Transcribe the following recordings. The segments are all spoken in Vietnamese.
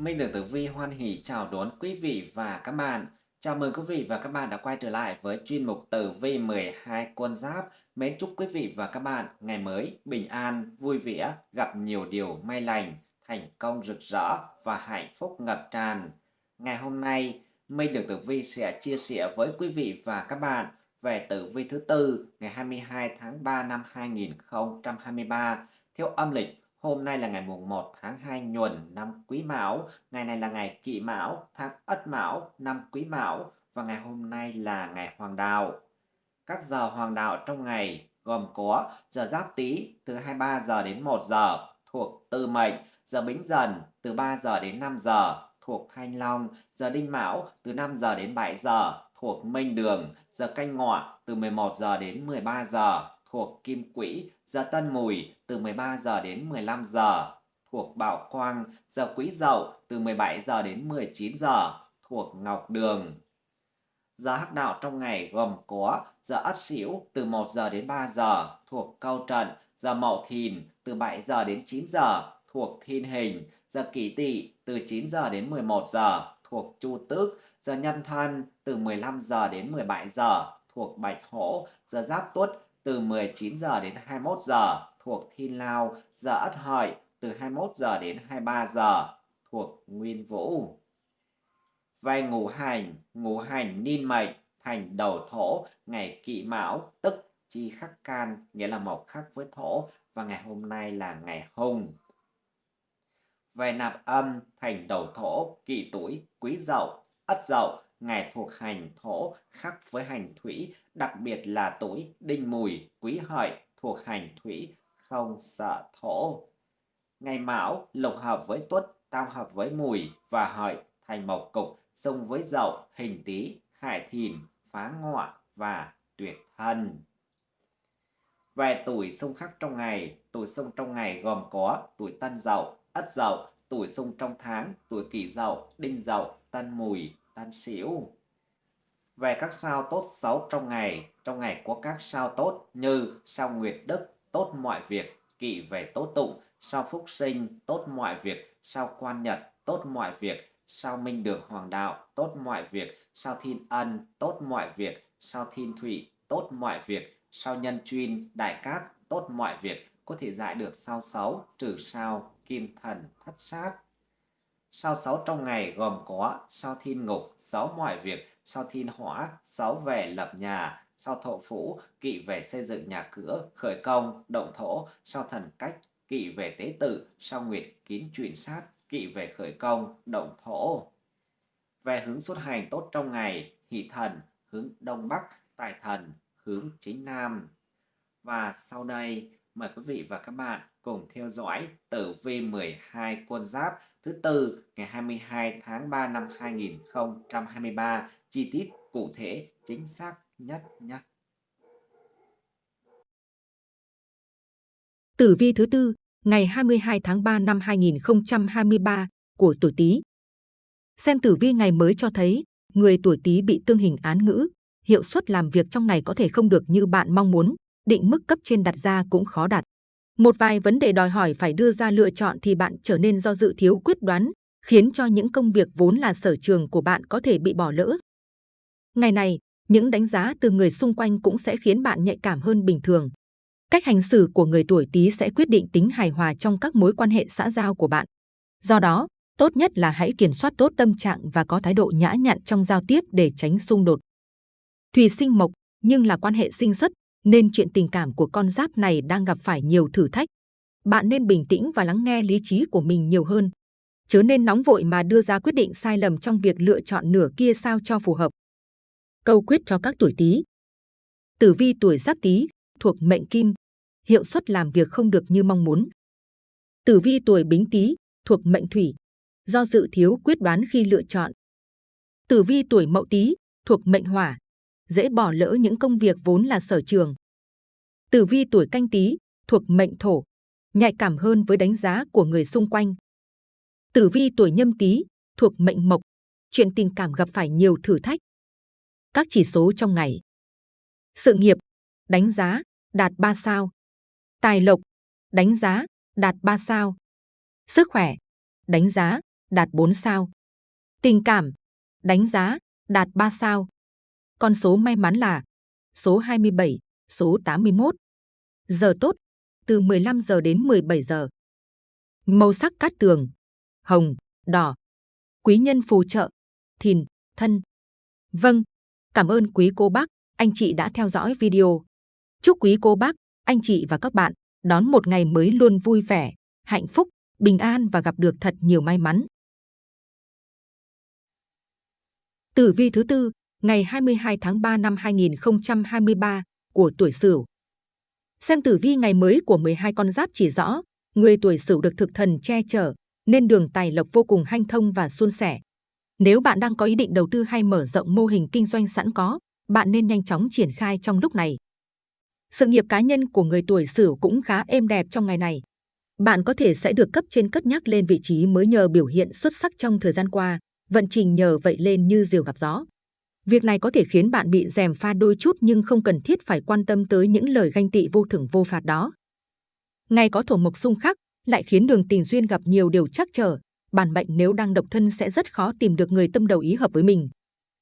Minh Đường Tử Vi hoan hỷ chào đón quý vị và các bạn. Chào mừng quý vị và các bạn đã quay trở lại với chuyên mục Tử Vi 12 con giáp. Mến chúc quý vị và các bạn ngày mới bình an, vui vẻ, gặp nhiều điều may lành, thành công rực rỡ và hạnh phúc ngập tràn. Ngày hôm nay, Minh Đường Tử Vi sẽ chia sẻ với quý vị và các bạn về tử vi thứ tư ngày 22 tháng 3 năm 2023 theo âm lịch Hôm nay là ngày mùng 1 tháng 2 nhuần năm Quý Mão, ngày này là ngày Kỷ Mão, tháng Ất Mão, năm Quý Mão. Và ngày hôm nay là ngày Hoàng Đạo. Các giờ Hoàng Đạo trong ngày gồm có giờ Giáp Tý từ 23 giờ đến 1 giờ thuộc Tư Mệnh, giờ Bính Dần từ 3 giờ đến 5 giờ thuộc Thanh Long, giờ Đinh Mão từ 5 giờ đến 7 giờ thuộc Minh Đường, giờ Canh Ngọ từ 11 giờ đến 13 giờ thuộc Kim Quỹ, giờ Tân Mùi từ 13 giờ đến 15 giờ, thuộc Bảo Quang, giờ Quý Dậu từ 17 giờ đến 19 giờ, thuộc Ngọc Đường. Giờ hắc đạo trong ngày gồm có giờ Ất Sửu từ 1 giờ đến 3 giờ, thuộc Câu Trận, giờ Mậu Thìn từ 7 giờ đến 9 giờ, thuộc Thiên Hình, giờ Kỷ Tỵ từ 9 giờ đến 11 giờ, thuộc Chu Tước, giờ Nhâm Thân từ 15 giờ đến 17 giờ, thuộc Bạch Hổ, giờ Giáp Tuất từ 19 giờ đến 21 giờ thuộc Thiên Lao, giờ Ất Hợi từ 21 giờ đến 23 giờ thuộc Nguyên Vũ. Về ngũ hành, ngũ hành niên mệnh thành đầu thổ ngày kỵ mão tức chi khắc can nghĩa là mộc khắc với thổ và ngày hôm nay là ngày hung. Về nạp âm thành đầu thổ kỵ tuổi quý dậu ất dậu ngày thuộc hành thổ khắc với hành thủy, đặc biệt là tuổi đinh mùi, quý hợi thuộc hành thủy, không sợ thổ. Ngày mão lục hợp với tuất, tam hợp với mùi và hợi thành mộc cục, xung với dậu, hình tý, hải thìn, phá ngọ và tuyệt thân. Về tuổi xung khắc trong ngày, tuổi xung trong ngày gồm có tuổi tân dậu, ất dậu, tuổi xung trong tháng, tuổi kỷ dậu, đinh dậu, tân mùi, tan xỉu. Về các sao tốt xấu trong ngày, trong ngày có các sao tốt như sao Nguyệt Đức, tốt mọi việc, kỵ về tốt tụng, sao Phúc Sinh, tốt mọi việc, sao Quan Nhật, tốt mọi việc, sao Minh Được Hoàng Đạo, tốt mọi việc, sao Thiên Ân, tốt mọi việc, sao Thiên Thủy, tốt mọi việc, sao Nhân Chuyên, Đại Cát, tốt mọi việc, có thể giải được sao xấu, trừ sao, kim thần, thất sát. Sao sáu trong ngày gồm có sao thiên ngục, sáu mọi việc, sao thiên hỏa, sáu về lập nhà, sao thổ phủ, kỵ về xây dựng nhà cửa, khởi công, động thổ, sao thần cách, kỵ về tế tự, sao nguyệt kín chuyển sát, kỵ về khởi công, động thổ. Về hướng xuất hành tốt trong ngày, hỷ thần, hướng đông bắc, tài thần, hướng chính nam. Và sau đây, mời quý vị và các bạn cùng theo dõi tử vi 12 con giáp thứ tư ngày 22 tháng 3 năm 2023 chi tiết cụ thể chính xác nhất nhé. Tử vi thứ tư ngày 22 tháng 3 năm 2023 của tuổi Tý. Xem tử vi ngày mới cho thấy người tuổi Tý bị tương hình án ngữ, hiệu suất làm việc trong ngày có thể không được như bạn mong muốn, định mức cấp trên đặt ra cũng khó đạt. Một vài vấn đề đòi hỏi phải đưa ra lựa chọn thì bạn trở nên do dự thiếu quyết đoán, khiến cho những công việc vốn là sở trường của bạn có thể bị bỏ lỡ. Ngày này, những đánh giá từ người xung quanh cũng sẽ khiến bạn nhạy cảm hơn bình thường. Cách hành xử của người tuổi Tý sẽ quyết định tính hài hòa trong các mối quan hệ xã giao của bạn. Do đó, tốt nhất là hãy kiểm soát tốt tâm trạng và có thái độ nhã nhặn trong giao tiếp để tránh xung đột. Thủy sinh mộc nhưng là quan hệ sinh xuất nên chuyện tình cảm của con giáp này đang gặp phải nhiều thử thách. Bạn nên bình tĩnh và lắng nghe lý trí của mình nhiều hơn. Chớ nên nóng vội mà đưa ra quyết định sai lầm trong việc lựa chọn nửa kia sao cho phù hợp. Câu quyết cho các tuổi Tý. Tử vi tuổi Giáp Tý thuộc mệnh Kim, hiệu suất làm việc không được như mong muốn. Tử vi tuổi Bính Tý thuộc mệnh Thủy, do dự thiếu quyết đoán khi lựa chọn. Tử vi tuổi Mậu Tý thuộc mệnh Hỏa, dễ bỏ lỡ những công việc vốn là sở trường. Tử vi tuổi canh tí thuộc mệnh thổ, nhạy cảm hơn với đánh giá của người xung quanh. Tử vi tuổi nhâm tý thuộc mệnh mộc, chuyện tình cảm gặp phải nhiều thử thách. Các chỉ số trong ngày. Sự nghiệp, đánh giá, đạt 3 sao. Tài lộc, đánh giá, đạt 3 sao. Sức khỏe, đánh giá, đạt 4 sao. Tình cảm, đánh giá, đạt 3 sao. Con số may mắn là số 27, số 81. Giờ tốt, từ 15 giờ đến 17 giờ. Màu sắc cát tường, hồng, đỏ. Quý nhân phù trợ, thìn, thân. Vâng, cảm ơn quý cô bác, anh chị đã theo dõi video. Chúc quý cô bác, anh chị và các bạn đón một ngày mới luôn vui vẻ, hạnh phúc, bình an và gặp được thật nhiều may mắn. Tử vi thứ tư, ngày 22 tháng 3 năm 2023 của tuổi Sửu. Xem tử vi ngày mới của 12 con giáp chỉ rõ, người tuổi Sửu được thực thần che chở, nên đường tài lộc vô cùng hanh thông và suôn sẻ. Nếu bạn đang có ý định đầu tư hay mở rộng mô hình kinh doanh sẵn có, bạn nên nhanh chóng triển khai trong lúc này. Sự nghiệp cá nhân của người tuổi Sửu cũng khá êm đẹp trong ngày này. Bạn có thể sẽ được cấp trên cất nhắc lên vị trí mới nhờ biểu hiện xuất sắc trong thời gian qua, vận trình nhờ vậy lên như diều gặp gió. Việc này có thể khiến bạn bị rèm pha đôi chút nhưng không cần thiết phải quan tâm tới những lời ganh tị vô thưởng vô phạt đó. Ngày có thổ mộc xung khắc, lại khiến đường tình duyên gặp nhiều điều trắc trở. Bản mệnh nếu đang độc thân sẽ rất khó tìm được người tâm đầu ý hợp với mình.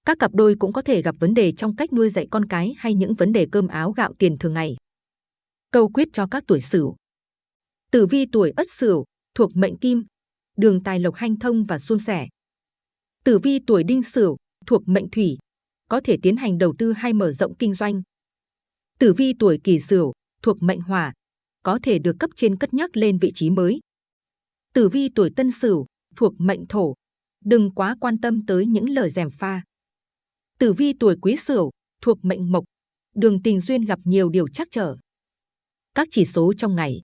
Các cặp đôi cũng có thể gặp vấn đề trong cách nuôi dạy con cái hay những vấn đề cơm áo gạo tiền thường ngày. Câu quyết cho các tuổi Sửu. Tử vi tuổi Ất Sửu thuộc mệnh Kim, đường tài lộc hanh thông và suôn sẻ. Tử vi tuổi Đinh Sửu thuộc mệnh Thủy, có thể tiến hành đầu tư hay mở rộng kinh doanh. Tử vi tuổi Kỷ Sửu thuộc mệnh Hỏa, có thể được cấp trên cất nhắc lên vị trí mới. Tử vi tuổi Tân Sửu thuộc mệnh Thổ, đừng quá quan tâm tới những lời dèm pha. Tử vi tuổi Quý Sửu thuộc mệnh Mộc, đường tình duyên gặp nhiều điều trắc trở. Các chỉ số trong ngày.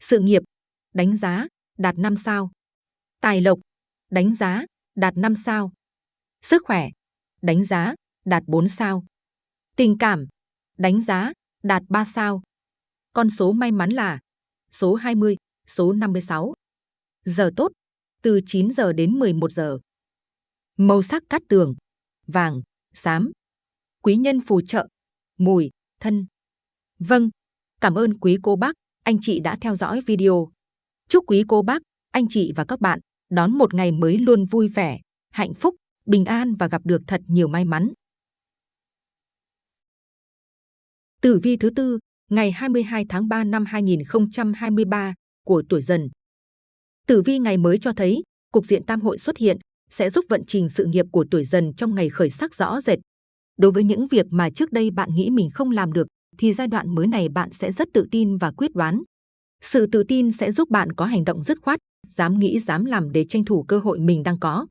Sự nghiệp, đánh giá, đạt 5 sao. Tài lộc, đánh giá, đạt 5 sao. Sức khỏe, đánh giá, đạt 4 sao. Tình cảm, đánh giá, đạt 3 sao. Con số may mắn là số 20, số 56. Giờ tốt, từ 9 giờ đến 11 giờ. Màu sắc cát tường, vàng, xám. Quý nhân phù trợ, mùi, thân. Vâng, cảm ơn quý cô bác, anh chị đã theo dõi video. Chúc quý cô bác, anh chị và các bạn đón một ngày mới luôn vui vẻ, hạnh phúc, bình an và gặp được thật nhiều may mắn. Tử vi thứ tư, ngày 22 tháng 3 năm 2023 của tuổi dần. Tử vi ngày mới cho thấy, cục diện tam hội xuất hiện sẽ giúp vận trình sự nghiệp của tuổi dần trong ngày khởi sắc rõ rệt. Đối với những việc mà trước đây bạn nghĩ mình không làm được, thì giai đoạn mới này bạn sẽ rất tự tin và quyết đoán. Sự tự tin sẽ giúp bạn có hành động dứt khoát, dám nghĩ dám làm để tranh thủ cơ hội mình đang có.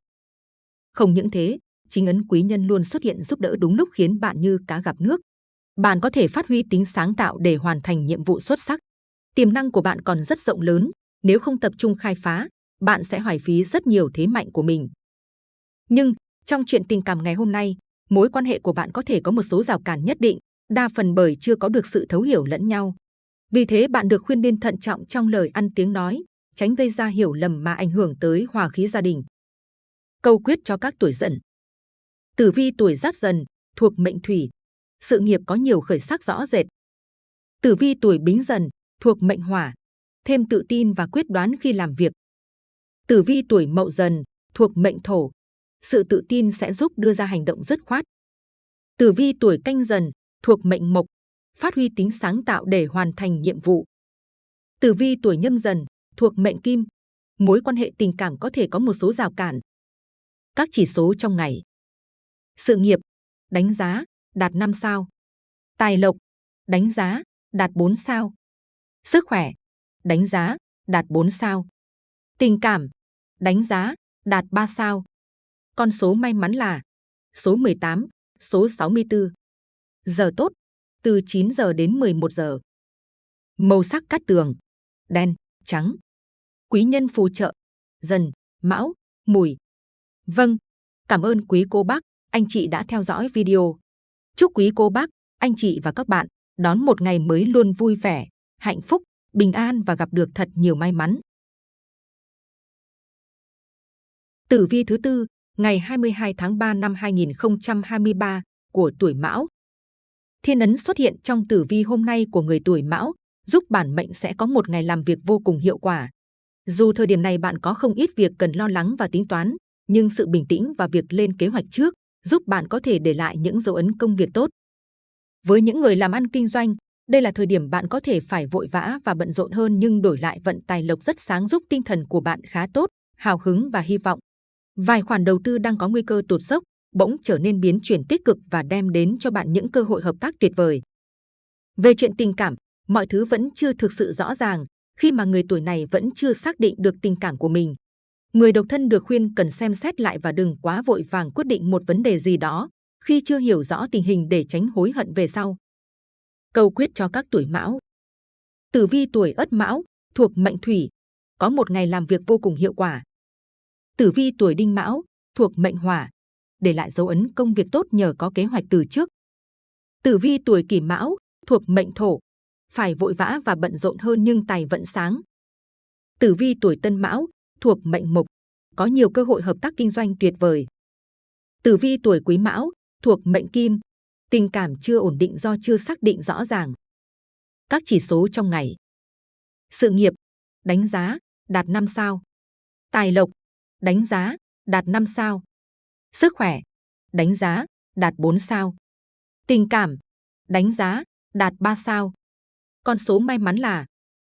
Không những thế, chính ấn quý nhân luôn xuất hiện giúp đỡ đúng lúc khiến bạn như cá gặp nước. Bạn có thể phát huy tính sáng tạo để hoàn thành nhiệm vụ xuất sắc. Tiềm năng của bạn còn rất rộng lớn, nếu không tập trung khai phá, bạn sẽ hoài phí rất nhiều thế mạnh của mình. Nhưng, trong chuyện tình cảm ngày hôm nay, mối quan hệ của bạn có thể có một số rào cản nhất định, đa phần bởi chưa có được sự thấu hiểu lẫn nhau. Vì thế bạn được khuyên nên thận trọng trong lời ăn tiếng nói, tránh gây ra hiểu lầm mà ảnh hưởng tới hòa khí gia đình. Câu quyết cho các tuổi dần. Tử vi tuổi giáp dần, thuộc mệnh thủy, sự nghiệp có nhiều khởi sắc rõ rệt. Tử vi tuổi bính dần, thuộc mệnh hỏa, thêm tự tin và quyết đoán khi làm việc. Tử vi tuổi mậu dần, thuộc mệnh thổ, sự tự tin sẽ giúp đưa ra hành động dứt khoát. Tử vi tuổi canh dần, thuộc mệnh mộc, phát huy tính sáng tạo để hoàn thành nhiệm vụ. Tử vi tuổi nhâm dần, thuộc mệnh kim, mối quan hệ tình cảm có thể có một số rào cản. Các chỉ số trong ngày. Sự nghiệp, đánh giá, đạt 5 sao. Tài lộc, đánh giá, đạt 4 sao. Sức khỏe, đánh giá, đạt 4 sao. Tình cảm, đánh giá, đạt 3 sao. Con số may mắn là số 18, số 64. Giờ tốt, từ 9 giờ đến 11 giờ. Màu sắc cát tường, đen, trắng. Quý nhân phù trợ, dần, mão, mùi. Vâng, cảm ơn quý cô bác, anh chị đã theo dõi video. Chúc quý cô bác, anh chị và các bạn đón một ngày mới luôn vui vẻ, hạnh phúc, bình an và gặp được thật nhiều may mắn. Tử vi thứ tư, ngày 22 tháng 3 năm 2023 của tuổi Mão. Thiên ấn xuất hiện trong tử vi hôm nay của người tuổi Mão, giúp bản mệnh sẽ có một ngày làm việc vô cùng hiệu quả. Dù thời điểm này bạn có không ít việc cần lo lắng và tính toán, nhưng sự bình tĩnh và việc lên kế hoạch trước giúp bạn có thể để lại những dấu ấn công việc tốt. Với những người làm ăn kinh doanh, đây là thời điểm bạn có thể phải vội vã và bận rộn hơn nhưng đổi lại vận tài lộc rất sáng giúp tinh thần của bạn khá tốt, hào hứng và hy vọng. Vài khoản đầu tư đang có nguy cơ tụt dốc, bỗng trở nên biến chuyển tích cực và đem đến cho bạn những cơ hội hợp tác tuyệt vời. Về chuyện tình cảm, mọi thứ vẫn chưa thực sự rõ ràng khi mà người tuổi này vẫn chưa xác định được tình cảm của mình. Người độc thân được khuyên cần xem xét lại và đừng quá vội vàng quyết định một vấn đề gì đó khi chưa hiểu rõ tình hình để tránh hối hận về sau. Câu quyết cho các tuổi mão Tử vi tuổi ất mão, thuộc mệnh thủy, có một ngày làm việc vô cùng hiệu quả. Tử vi tuổi đinh mão, thuộc mệnh hỏa, để lại dấu ấn công việc tốt nhờ có kế hoạch từ trước. Tử vi tuổi kỷ mão, thuộc mệnh thổ, phải vội vã và bận rộn hơn nhưng tài vận sáng. Tử vi tuổi tân mão, thuộc mệnh mộc, có nhiều cơ hội hợp tác kinh doanh tuyệt vời. Tử vi tuổi quý mão, thuộc mệnh kim, tình cảm chưa ổn định do chưa xác định rõ ràng. Các chỉ số trong ngày. Sự nghiệp, đánh giá, đạt 5 sao. Tài lộc, đánh giá, đạt 5 sao. Sức khỏe, đánh giá, đạt 4 sao. Tình cảm, đánh giá, đạt 3 sao. Con số may mắn là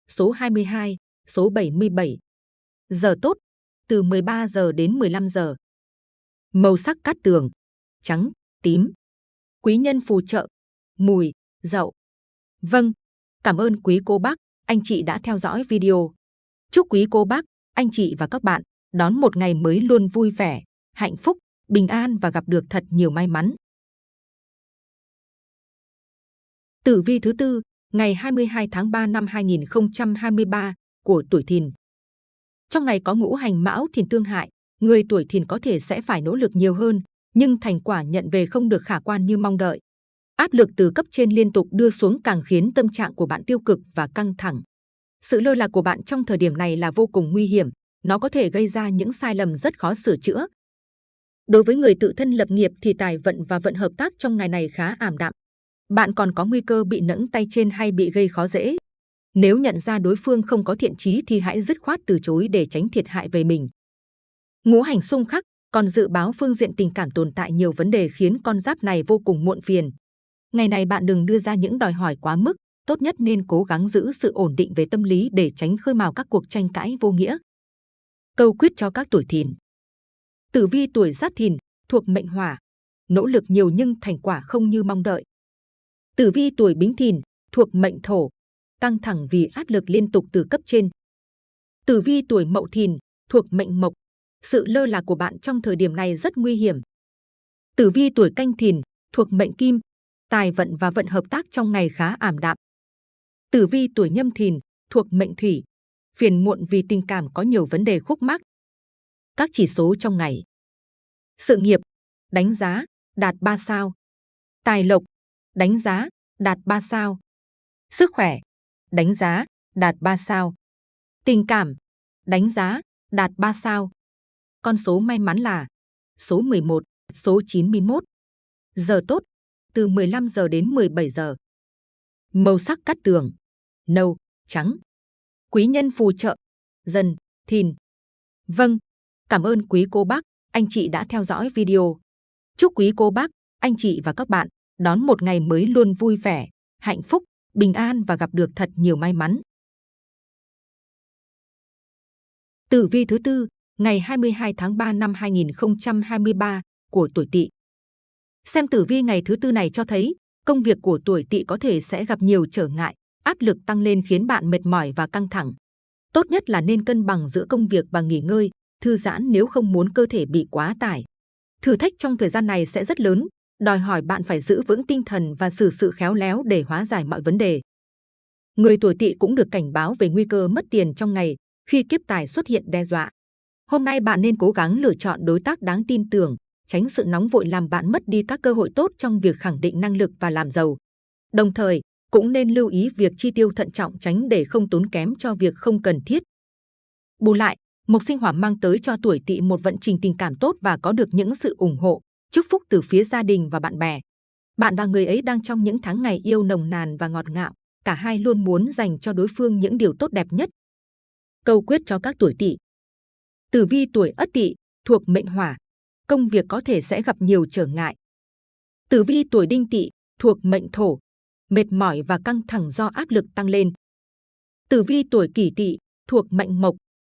số 22, số 77. Giờ tốt, từ 13 giờ đến 15 giờ. Màu sắc cát tường, trắng, tím. Quý nhân phù trợ, mùi, dậu. Vâng, cảm ơn quý cô bác, anh chị đã theo dõi video. Chúc quý cô bác, anh chị và các bạn đón một ngày mới luôn vui vẻ, hạnh phúc, bình an và gặp được thật nhiều may mắn. Tử vi thứ tư, ngày 22 tháng 3 năm 2023 của tuổi Thìn. Trong ngày có ngũ hành mão thìn tương hại, người tuổi Thìn có thể sẽ phải nỗ lực nhiều hơn, nhưng thành quả nhận về không được khả quan như mong đợi. Áp lực từ cấp trên liên tục đưa xuống càng khiến tâm trạng của bạn tiêu cực và căng thẳng. Sự lơ là của bạn trong thời điểm này là vô cùng nguy hiểm, nó có thể gây ra những sai lầm rất khó sửa chữa. Đối với người tự thân lập nghiệp thì tài vận và vận hợp tác trong ngày này khá ảm đạm. Bạn còn có nguy cơ bị nẫng tay trên hay bị gây khó dễ. Nếu nhận ra đối phương không có thiện chí thì hãy dứt khoát từ chối để tránh thiệt hại về mình. Ngũ hành xung khắc, còn dự báo phương diện tình cảm tồn tại nhiều vấn đề khiến con giáp này vô cùng muộn phiền. Ngày này bạn đừng đưa ra những đòi hỏi quá mức, tốt nhất nên cố gắng giữ sự ổn định về tâm lý để tránh khơi mào các cuộc tranh cãi vô nghĩa. Câu quyết cho các tuổi thìn. Tử vi tuổi giáp thìn, thuộc mệnh hỏa, nỗ lực nhiều nhưng thành quả không như mong đợi. Tử vi tuổi bính thìn, thuộc mệnh thổ, căng thẳng vì áp lực liên tục từ cấp trên. Tử vi tuổi mậu thìn, thuộc mệnh mộc, sự lơ là của bạn trong thời điểm này rất nguy hiểm. Tử vi tuổi canh thìn, thuộc mệnh kim, tài vận và vận hợp tác trong ngày khá ảm đạm. Tử vi tuổi nhâm thìn, thuộc mệnh thủy, phiền muộn vì tình cảm có nhiều vấn đề khúc mắc. Các chỉ số trong ngày. Sự nghiệp, đánh giá, đạt 3 sao. Tài lộc, đánh giá, đạt 3 sao. Sức khỏe, đánh giá, đạt 3 sao. Tình cảm, đánh giá, đạt 3 sao. Con số may mắn là số 11, số 91. Giờ tốt, từ 15 giờ đến 17 giờ. Màu sắc cắt tường, nâu, trắng. Quý nhân phù trợ, dần, thìn. Vâng, cảm ơn quý cô bác, anh chị đã theo dõi video. Chúc quý cô bác, anh chị và các bạn đón một ngày mới luôn vui vẻ, hạnh phúc, bình an và gặp được thật nhiều may mắn. Tử vi thứ tư, ngày 22 tháng 3 năm 2023 của tuổi Tỵ. Xem tử vi ngày thứ tư này cho thấy, công việc của tuổi Tỵ có thể sẽ gặp nhiều trở ngại, áp lực tăng lên khiến bạn mệt mỏi và căng thẳng. Tốt nhất là nên cân bằng giữa công việc và nghỉ ngơi, thư giãn nếu không muốn cơ thể bị quá tải. Thử thách trong thời gian này sẽ rất lớn, đòi hỏi bạn phải giữ vững tinh thần và xử sự khéo léo để hóa giải mọi vấn đề. Người tuổi tỵ cũng được cảnh báo về nguy cơ mất tiền trong ngày khi kiếp tài xuất hiện đe dọa. Hôm nay bạn nên cố gắng lựa chọn đối tác đáng tin tưởng, tránh sự nóng vội làm bạn mất đi các cơ hội tốt trong việc khẳng định năng lực và làm giàu. Đồng thời, cũng nên lưu ý việc chi tiêu thận trọng tránh để không tốn kém cho việc không cần thiết. Bù lại, Mộc sinh hỏa mang tới cho tuổi tỵ một vận trình tình cảm tốt và có được những sự ủng hộ, chúc phúc từ phía gia đình và bạn bè. Bạn và người ấy đang trong những tháng ngày yêu nồng nàn và ngọt ngào, cả hai luôn muốn dành cho đối phương những điều tốt đẹp nhất. Câu quyết cho các tuổi Tỵ. Tử vi tuổi Ất Tỵ thuộc mệnh Hỏa, công việc có thể sẽ gặp nhiều trở ngại. Tử vi tuổi Đinh Tỵ thuộc mệnh Thổ, mệt mỏi và căng thẳng do áp lực tăng lên. Tử vi tuổi Kỷ Tỵ thuộc mệnh Mộc,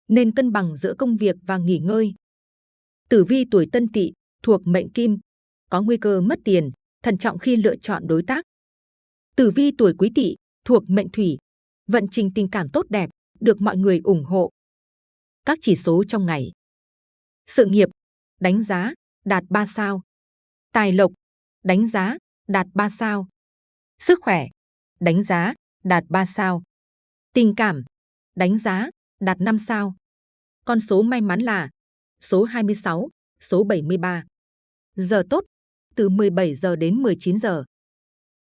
nên cân bằng giữa công việc và nghỉ ngơi. Tử vi tuổi Tân Tỵ thuộc mệnh Kim, có nguy cơ mất tiền, thận trọng khi lựa chọn đối tác. Tử vi tuổi Quý Tỵ thuộc mệnh Thủy, vận trình tình cảm tốt đẹp, được mọi người ủng hộ. Các chỉ số trong ngày. Sự nghiệp, đánh giá, đạt 3 sao. Tài lộc, đánh giá, đạt 3 sao. Sức khỏe, đánh giá, đạt 3 sao. Tình cảm, đánh giá, đạt 5 sao. Con số may mắn là số 26, số 73. Giờ tốt, từ 17 giờ đến 19 giờ.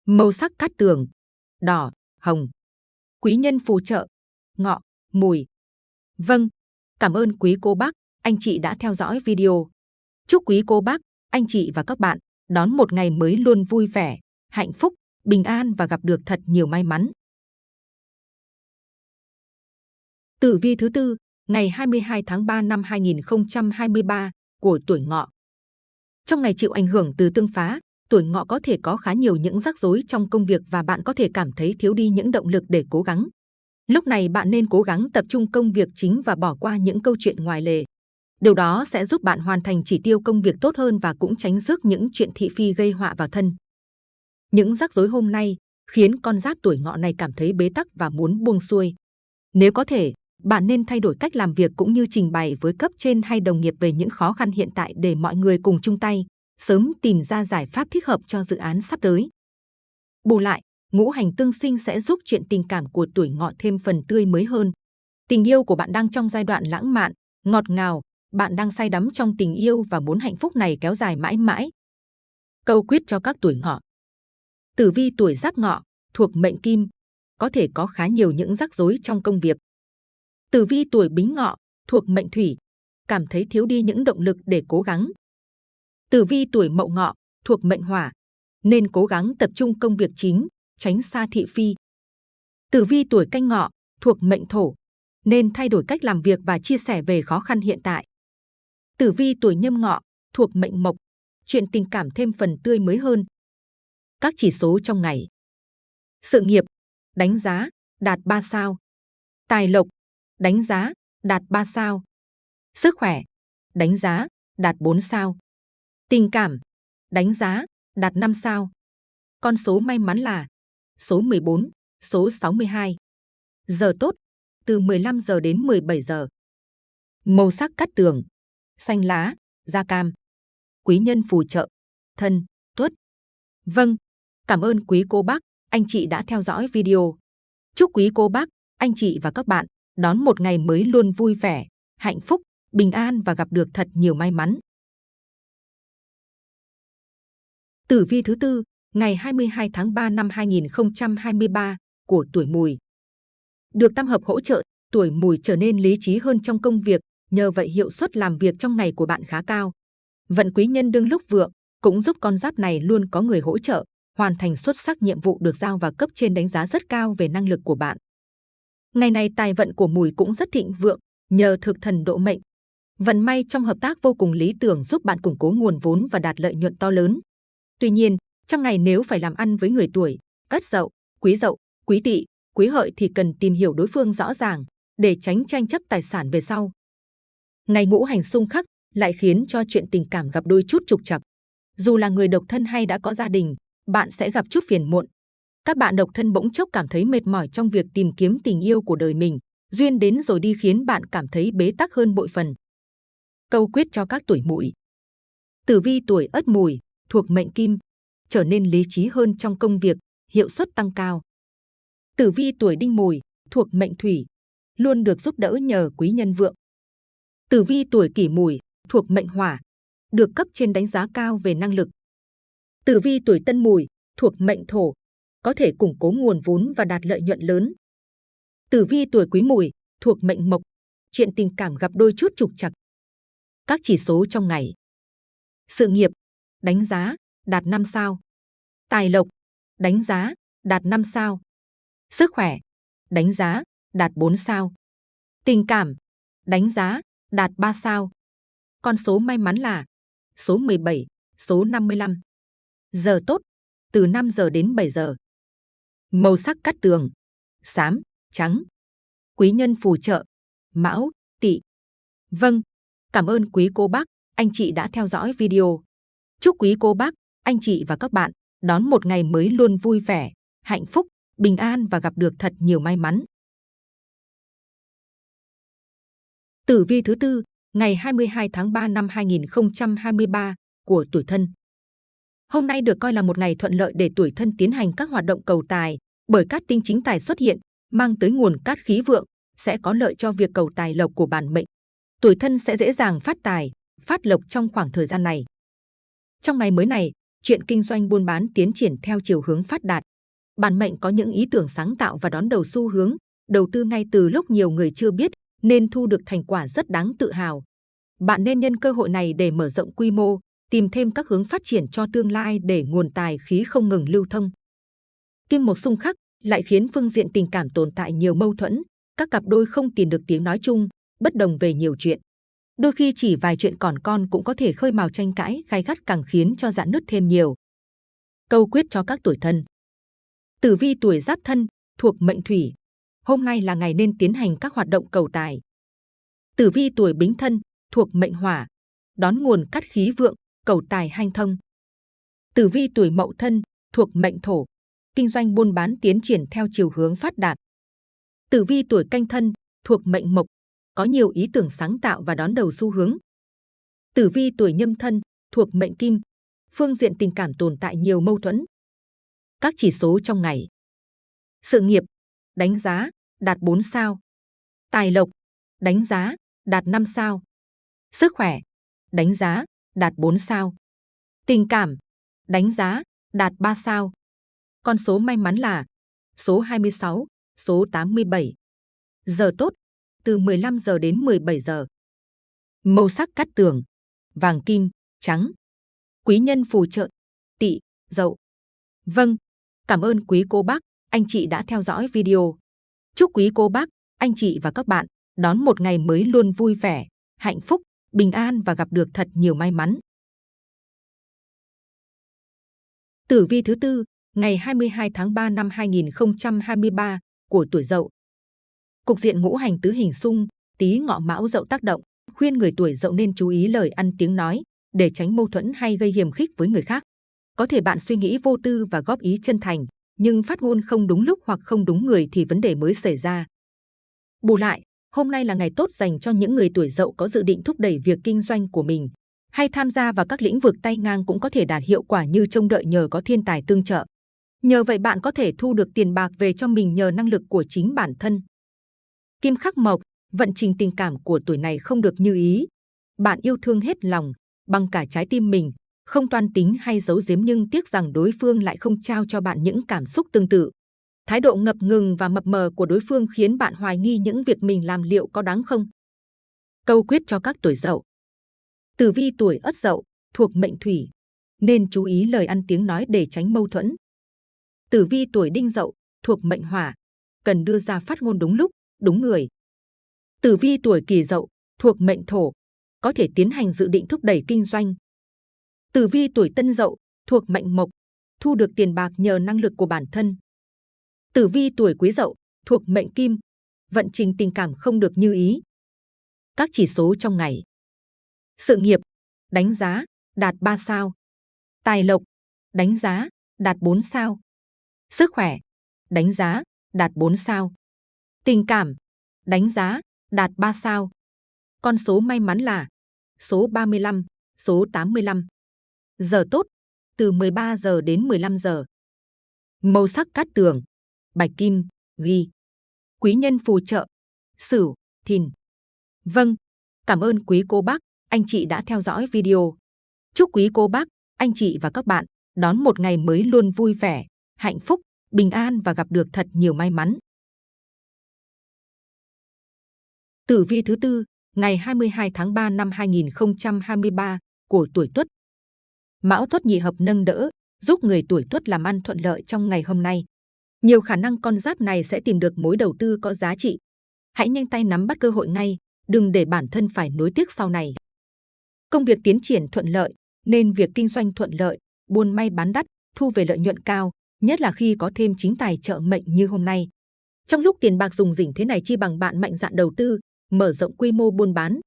Màu sắc cát tường, đỏ, hồng. Quý nhân phù trợ, ngọ, mùi. Vâng, cảm ơn quý cô bác, anh chị đã theo dõi video. Chúc quý cô bác, anh chị và các bạn đón một ngày mới luôn vui vẻ, hạnh phúc, bình an và gặp được thật nhiều may mắn. Tử vi thứ tư, ngày 22 tháng 3 năm 2023 của tuổi ngọ. Trong ngày chịu ảnh hưởng từ tương phá, tuổi ngọ có thể có khá nhiều những rắc rối trong công việc và bạn có thể cảm thấy thiếu đi những động lực để cố gắng. Lúc này bạn nên cố gắng tập trung công việc chính và bỏ qua những câu chuyện ngoài lề. Điều đó sẽ giúp bạn hoàn thành chỉ tiêu công việc tốt hơn và cũng tránh rước những chuyện thị phi gây họa vào thân. Những rắc rối hôm nay khiến con giáp tuổi ngọ này cảm thấy bế tắc và muốn buông xuôi. Nếu có thể, bạn nên thay đổi cách làm việc cũng như trình bày với cấp trên hay đồng nghiệp về những khó khăn hiện tại để mọi người cùng chung tay, sớm tìm ra giải pháp thích hợp cho dự án sắp tới. Bù lại, ngũ hành tương sinh sẽ giúp chuyện tình cảm của tuổi ngọ thêm phần tươi mới hơn. Tình yêu của bạn đang trong giai đoạn lãng mạn, ngọt ngào, bạn đang say đắm trong tình yêu và muốn hạnh phúc này kéo dài mãi mãi. Câu quyết cho các tuổi ngọ. Tử vi tuổi giáp ngọ, thuộc mệnh kim, có thể có khá nhiều những rắc rối trong công việc. Tử vi tuổi bính ngọ, thuộc mệnh thủy, cảm thấy thiếu đi những động lực để cố gắng. Tử vi tuổi mậu ngọ, thuộc mệnh hỏa, nên cố gắng tập trung công việc chính, tránh xa thị phi. Tử vi tuổi canh ngọ, thuộc mệnh thổ, nên thay đổi cách làm việc và chia sẻ về khó khăn hiện tại. Tử vi tuổi nhâm ngọ, thuộc mệnh mộc, chuyện tình cảm thêm phần tươi mới hơn. Các chỉ số trong ngày. Sự nghiệp, đánh giá, đạt 3 sao. Tài lộc, đánh giá, đạt 3 sao. Sức khỏe, đánh giá, đạt 4 sao. Tình cảm, đánh giá, đạt 5 sao. Con số may mắn là số 14, số 62. Giờ tốt, từ 15 giờ đến 17 giờ. Màu sắc cắt tường, xanh lá, da cam. Quý nhân phù trợ, thân, tuất. Vâng, cảm ơn quý cô bác, anh chị đã theo dõi video. Chúc quý cô bác, anh chị và các bạn đón một ngày mới luôn vui vẻ, hạnh phúc, bình an và gặp được thật nhiều may mắn. Tử vi thứ tư, ngày 22 tháng 3 năm 2023 của tuổi Mùi. Được tam hợp hỗ trợ, tuổi Mùi trở nên lý trí hơn trong công việc, nhờ vậy hiệu suất làm việc trong ngày của bạn khá cao. Vận quý nhân đương lúc vượng cũng giúp con giáp này luôn có người hỗ trợ, hoàn thành xuất sắc nhiệm vụ được giao và cấp trên đánh giá rất cao về năng lực của bạn. Ngày này tài vận của Mùi cũng rất thịnh vượng, nhờ thực thần độ mệnh. Vận may trong hợp tác vô cùng lý tưởng giúp bạn củng cố nguồn vốn và đạt lợi nhuận to lớn. Tuy nhiên, trong ngày nếu phải làm ăn với người tuổi Ất Dậu, Quý Dậu, Quý Tỵ, Quý Hợi thì cần tìm hiểu đối phương rõ ràng để tránh tranh chấp tài sản về sau. Ngày ngũ hành xung khắc lại khiến cho chuyện tình cảm gặp đôi chút trục trặc. Dù là người độc thân hay đã có gia đình, bạn sẽ gặp chút phiền muộn. Các bạn độc thân bỗng chốc cảm thấy mệt mỏi trong việc tìm kiếm tình yêu của đời mình, duyên đến rồi đi khiến bạn cảm thấy bế tắc hơn bội phần. Câu quyết cho các tuổi mùi. Tử vi tuổi Ất Mùi thuộc mệnh Kim, trở nên lý trí hơn trong công việc, hiệu suất tăng cao. Tử vi tuổi Đinh Mùi thuộc mệnh Thủy, luôn được giúp đỡ nhờ quý nhân vượng. Tử vi tuổi Kỷ Mùi thuộc mệnh Hỏa, được cấp trên đánh giá cao về năng lực. Tử vi tuổi Tân Mùi thuộc mệnh Thổ, có thể củng cố nguồn vốn và đạt lợi nhuận lớn. Tử vi tuổi Quý Mùi thuộc mệnh Mộc, chuyện tình cảm gặp đôi chút trục trặc. Các chỉ số trong ngày. Sự nghiệp, đánh giá, đạt 5 sao. Tài lộc, đánh giá, đạt 5 sao. Sức khỏe, đánh giá, đạt 4 sao. Tình cảm, đánh giá, đạt 3 sao. Con số may mắn là số 17, số 55. Giờ tốt, từ 5 giờ đến 7 giờ. Màu sắc cắt tường, xám, trắng. Quý nhân phù trợ, mão, tỵ. Vâng, cảm ơn quý cô bác, anh chị đã theo dõi video. Chúc quý cô bác, anh chị và các bạn đón một ngày mới luôn vui vẻ, hạnh phúc, bình an và gặp được thật nhiều may mắn. Tử vi thứ tư, ngày 22 tháng 3 năm 2023 của tuổi thân. Hôm nay được coi là một ngày thuận lợi để tuổi thân tiến hành các hoạt động cầu tài, bởi cát tinh chính tài xuất hiện, mang tới nguồn cát khí vượng, sẽ có lợi cho việc cầu tài lộc của bản mệnh. Tuổi thân sẽ dễ dàng phát tài, phát lộc trong khoảng thời gian này. Trong ngày mới này, chuyện kinh doanh buôn bán tiến triển theo chiều hướng phát đạt. Bản mệnh có những ý tưởng sáng tạo và đón đầu xu hướng, đầu tư ngay từ lúc nhiều người chưa biết, nên thu được thành quả rất đáng tự hào. Bạn nên nhân cơ hội này để mở rộng quy mô, tìm thêm các hướng phát triển cho tương lai để nguồn tài khí không ngừng lưu thông. Kim một xung khắc lại khiến phương diện tình cảm tồn tại nhiều mâu thuẫn, các cặp đôi không tìm được tiếng nói chung, bất đồng về nhiều chuyện. Đôi khi chỉ vài chuyện còn con cũng có thể khơi mào tranh cãi gai gắt càng khiến cho dạn nứt thêm nhiều. Câu quyết cho các tuổi thân. Tử vi tuổi giáp thân, thuộc mệnh thủy. Hôm nay là ngày nên tiến hành các hoạt động cầu tài. Tử vi tuổi bính thân, thuộc mệnh hỏa. Đón nguồn cắt khí vượng, cầu tài hanh thông. Tử vi tuổi mậu thân, thuộc mệnh thổ. Kinh doanh buôn bán tiến triển theo chiều hướng phát đạt. Tử vi tuổi canh thân, thuộc mệnh mộc có nhiều ý tưởng sáng tạo và đón đầu xu hướng. Tử vi tuổi nhâm thân, thuộc mệnh kim, phương diện tình cảm tồn tại nhiều mâu thuẫn. Các chỉ số trong ngày. Sự nghiệp, đánh giá, đạt 4 sao. Tài lộc, đánh giá, đạt 5 sao. Sức khỏe, đánh giá, đạt 4 sao. Tình cảm, đánh giá, đạt 3 sao. Con số may mắn là số 26, số 87. Giờ tốt, từ 15 giờ đến 17 giờ. Màu sắc cắt tường, vàng kim, trắng. Quý nhân phù trợ, tỵ, dậu. Vâng, cảm ơn quý cô bác, anh chị đã theo dõi video. Chúc quý cô bác, anh chị và các bạn đón một ngày mới luôn vui vẻ, hạnh phúc, bình an và gặp được thật nhiều may mắn. Tử vi thứ tư, ngày 22 tháng 3 năm 2023 của tuổi Dậu. Cục diện ngũ hành tứ hình xung, tí ngọ mão dậu tác động, khuyên người tuổi dậu nên chú ý lời ăn tiếng nói, để tránh mâu thuẫn hay gây hiềm khích với người khác. Có thể bạn suy nghĩ vô tư và góp ý chân thành, nhưng phát ngôn không đúng lúc hoặc không đúng người thì vấn đề mới xảy ra. Bù lại, hôm nay là ngày tốt dành cho những người tuổi dậu có dự định thúc đẩy việc kinh doanh của mình, hay tham gia vào các lĩnh vực tay ngang cũng có thể đạt hiệu quả như trông đợi nhờ có thiên tài tương trợ. Nhờ vậy bạn có thể thu được tiền bạc về cho mình nhờ năng lực của chính bản thân. Kim khắc mộc, vận trình tình cảm của tuổi này không được như ý. Bạn yêu thương hết lòng, bằng cả trái tim mình, không toan tính hay giấu giếm nhưng tiếc rằng đối phương lại không trao cho bạn những cảm xúc tương tự. Thái độ ngập ngừng và mập mờ của đối phương khiến bạn hoài nghi những việc mình làm liệu có đáng không. Câu quyết cho các tuổi dậu. Tử vi tuổi ất dậu, thuộc mệnh thủy, nên chú ý lời ăn tiếng nói để tránh mâu thuẫn. Tử vi tuổi đinh dậu, thuộc mệnh hỏa, cần đưa ra phát ngôn đúng lúc, đúng người. Tử vi tuổi kỷ dậu thuộc mệnh thổ, có thể tiến hành dự định thúc đẩy kinh doanh. Tử vi tuổi tân dậu thuộc mệnh mộc, thu được tiền bạc nhờ năng lực của bản thân. Tử vi tuổi quý dậu thuộc mệnh kim, vận trình tình cảm không được như ý. Các chỉ số trong ngày. Sự nghiệp, đánh giá, đạt 3 sao. Tài lộc, đánh giá, đạt 4 sao. Sức khỏe, đánh giá, đạt 4 sao. Tình cảm, đánh giá, đạt 3 sao. Con số may mắn là số 35, số 85. Giờ tốt, từ 13 giờ đến 15 giờ. Màu sắc cát tường, bạch kim, ghi. Quý nhân phù trợ, sửu, thìn. Vâng, cảm ơn quý cô bác, anh chị đã theo dõi video. Chúc quý cô bác, anh chị và các bạn đón một ngày mới luôn vui vẻ, hạnh phúc, bình an và gặp được thật nhiều may mắn. Tử vi thứ tư, ngày 22 tháng 3 năm 2023 của tuổi Tuất. Mão Tuất nhị hợp nâng đỡ, giúp người tuổi Tuất làm ăn thuận lợi trong ngày hôm nay. Nhiều khả năng con giáp này sẽ tìm được mối đầu tư có giá trị. Hãy nhanh tay nắm bắt cơ hội ngay, đừng để bản thân phải nối tiếc sau này. Công việc tiến triển thuận lợi, nên việc kinh doanh thuận lợi, buôn may bán đắt, thu về lợi nhuận cao, nhất là khi có thêm chính tài trợ mệnh như hôm nay. Trong lúc tiền bạc dùng rỉnh thế này chi bằng bạn mạnh dạn đầu tư, mở rộng quy mô buôn bán.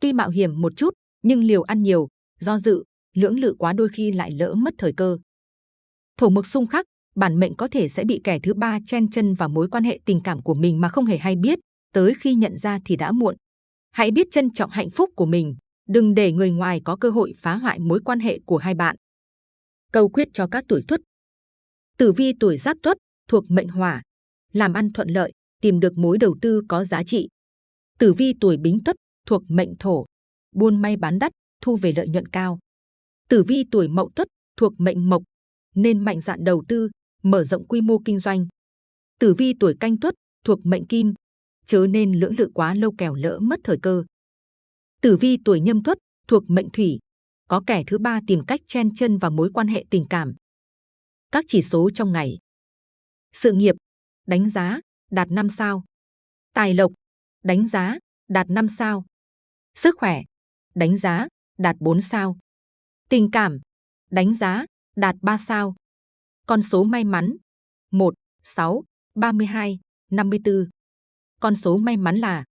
Tuy mạo hiểm một chút, nhưng liều ăn nhiều, do dự, lưỡng lự quá đôi khi lại lỡ mất thời cơ. Thổ mộc xung khắc, bản mệnh có thể sẽ bị kẻ thứ ba chen chân vào mối quan hệ tình cảm của mình mà không hề hay biết, tới khi nhận ra thì đã muộn. Hãy biết trân trọng hạnh phúc của mình, đừng để người ngoài có cơ hội phá hoại mối quan hệ của hai bạn. Câu quyết cho các tuổi tuất Tử vi tuổi giáp tuất thuộc mệnh hỏa, làm ăn thuận lợi, tìm được mối đầu tư có giá trị. Tử vi tuổi bính tuất thuộc mệnh thổ, buôn may bán đắt, thu về lợi nhuận cao. Tử vi tuổi mậu tuất thuộc mệnh mộc, nên mạnh dạn đầu tư, mở rộng quy mô kinh doanh. Tử vi tuổi canh tuất thuộc mệnh kim, chớ nên lưỡng lự quá lâu kẻo lỡ mất thời cơ. Tử vi tuổi nhâm tuất thuộc mệnh thủy, có kẻ thứ ba tìm cách chen chân vào mối quan hệ tình cảm. Các chỉ số trong ngày. Sự nghiệp, đánh giá, đạt 5 sao. Tài lộc, đánh giá, đạt 5 sao. Sức khỏe, đánh giá, đạt 4 sao. Tình cảm, đánh giá, đạt 3 sao. Con số may mắn 1, 6, 32, 54. Con số may mắn là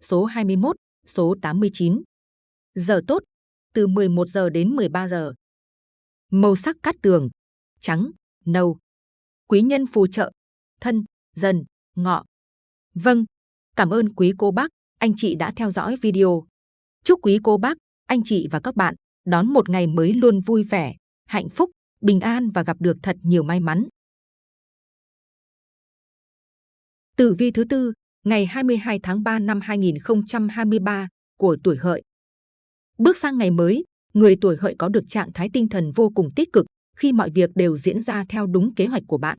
số 21, số 89. Giờ tốt, từ 11 giờ đến 13 giờ. Màu sắc cát tường, trắng, nâu. Quý nhân phù trợ, thân, dần, ngọ. Vâng, cảm ơn quý cô bác, anh chị đã theo dõi video. Chúc quý cô bác, anh chị và các bạn đón một ngày mới luôn vui vẻ, hạnh phúc, bình an và gặp được thật nhiều may mắn. Tử vi thứ tư, ngày 22 tháng 3 năm 2023 của tuổi hợi. Bước sang ngày mới, người tuổi hợi có được trạng thái tinh thần vô cùng tích cực khi mọi việc đều diễn ra theo đúng kế hoạch của bạn.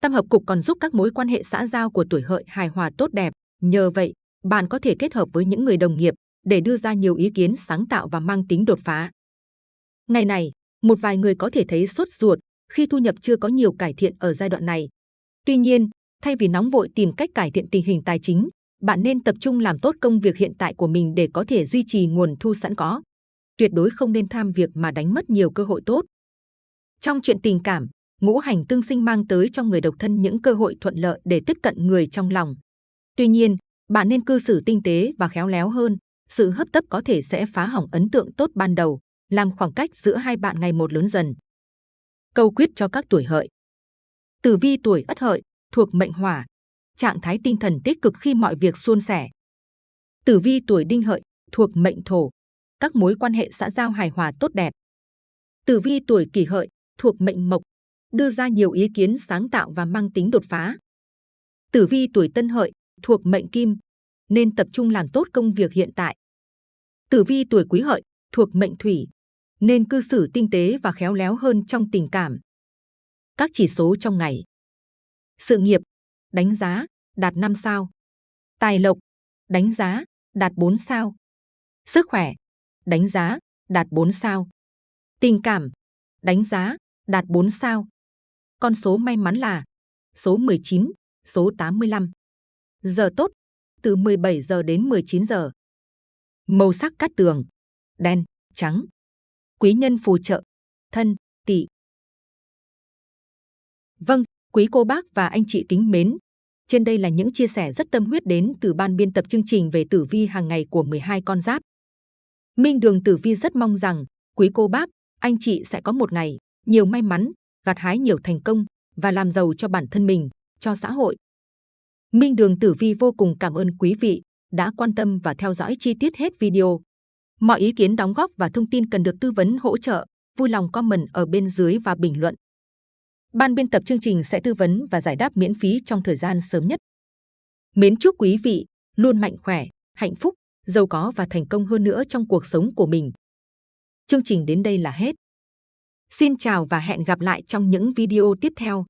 Tam hợp cục còn giúp các mối quan hệ xã giao của tuổi hợi hài hòa tốt đẹp. Nhờ vậy, bạn có thể kết hợp với những người đồng nghiệp để đưa ra nhiều ý kiến sáng tạo và mang tính đột phá. Ngày này, một vài người có thể thấy sốt ruột khi thu nhập chưa có nhiều cải thiện ở giai đoạn này. Tuy nhiên, thay vì nóng vội tìm cách cải thiện tình hình tài chính, bạn nên tập trung làm tốt công việc hiện tại của mình để có thể duy trì nguồn thu sẵn có. Tuyệt đối không nên tham việc mà đánh mất nhiều cơ hội tốt. Trong chuyện tình cảm, ngũ hành tương sinh mang tới cho người độc thân những cơ hội thuận lợi để tiếp cận người trong lòng. Tuy nhiên, bạn nên cư xử tinh tế và khéo léo hơn. Sự hấp tấp có thể sẽ phá hỏng ấn tượng tốt ban đầu, làm khoảng cách giữa hai bạn ngày một lớn dần. Câu quyết cho các tuổi hợi. Tử vi tuổi ất hợi thuộc mệnh hỏa, trạng thái tinh thần tích cực khi mọi việc suôn sẻ. Tử vi tuổi đinh hợi thuộc mệnh thổ, các mối quan hệ xã giao hài hòa tốt đẹp. Tử vi tuổi kỷ hợi thuộc mệnh mộc, đưa ra nhiều ý kiến sáng tạo và mang tính đột phá. Tử vi tuổi tân hợi thuộc mệnh kim, nên tập trung làm tốt công việc hiện tại. Tử vi tuổi quý hợi thuộc mệnh thủy, nên cư xử tinh tế và khéo léo hơn trong tình cảm. Các chỉ số trong ngày. Sự nghiệp, đánh giá, đạt 5 sao. Tài lộc, đánh giá, đạt 4 sao. Sức khỏe, đánh giá, đạt 4 sao. Tình cảm, đánh giá, đạt 4 sao. Con số may mắn là số 19, số 85. Giờ tốt, từ 17 giờ đến 19 giờ. Màu sắc cát tường, đen, trắng. Quý nhân phù trợ, thân, tỵ. Vâng, quý cô bác và anh chị kính mến. Trên đây là những chia sẻ rất tâm huyết đến từ ban biên tập chương trình về tử vi hàng ngày của 12 con giáp. Minh Đường Tử Vi rất mong rằng quý cô bác, anh chị sẽ có một ngày nhiều may mắn, gặt hái nhiều thành công và làm giàu cho bản thân mình, cho xã hội. Minh Đường Tử Vi vô cùng cảm ơn quý vị đã quan tâm và theo dõi chi tiết hết video. Mọi ý kiến đóng góp và thông tin cần được tư vấn hỗ trợ, vui lòng comment ở bên dưới và bình luận. Ban biên tập chương trình sẽ tư vấn và giải đáp miễn phí trong thời gian sớm nhất. Mến chúc quý vị luôn mạnh khỏe, hạnh phúc, giàu có và thành công hơn nữa trong cuộc sống của mình. Chương trình đến đây là hết. Xin chào và hẹn gặp lại trong những video tiếp theo.